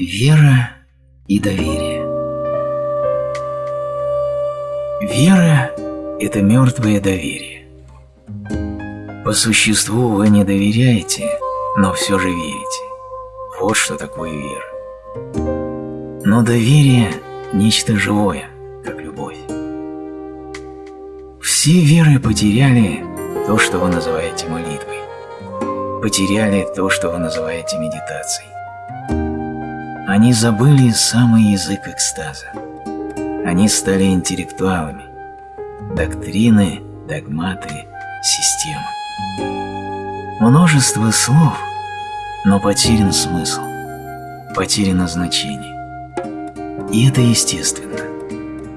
Вера и доверие. Вера – это мертвое доверие. По существу вы не доверяете, но все же верите. Вот что такое вера. Но доверие – нечто живое, как любовь. Все веры потеряли то, что вы называете молитвой. Потеряли то, что вы называете медитацией. Они забыли самый язык экстаза. Они стали интеллектуалами. Доктрины, догматы, системы. Множество слов, но потерян смысл, потеряно значение. И это естественно.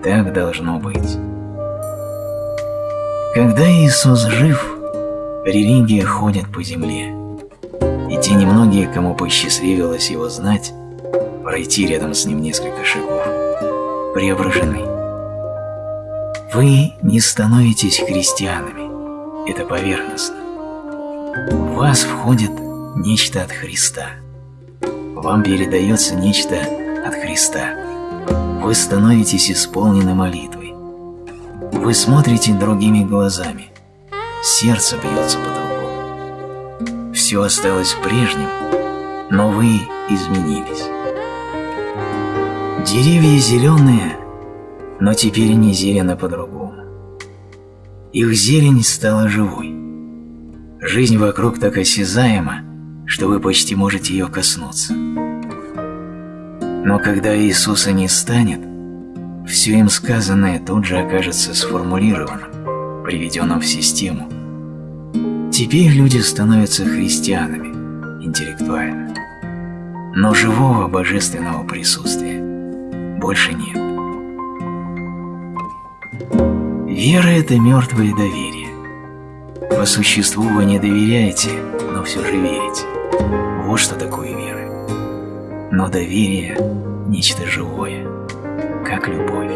Так должно быть. Когда Иисус жив, религия ходит по земле. И те немногие, кому посчастливилось его знать, пройти рядом с ним несколько шагов, преображены. Вы не становитесь христианами, это поверхностно. В вас входит нечто от Христа. Вам передается нечто от Христа. Вы становитесь исполнены молитвой. Вы смотрите другими глазами. Сердце бьется по-другому. Все осталось прежним, но вы изменились. Деревья зеленые, но теперь они зелены по-другому. Их зелень стала живой. Жизнь вокруг так осязаема, что вы почти можете ее коснуться. Но когда Иисуса не станет, все им сказанное тут же окажется сформулированным, приведенным в систему. Теперь люди становятся христианами, интеллектуально. Но живого божественного присутствия больше нет. Вера – это мертвое доверие. По существу вы не доверяете, но все же верите. Вот что такое вера. Но доверие – нечто живое, как любовь.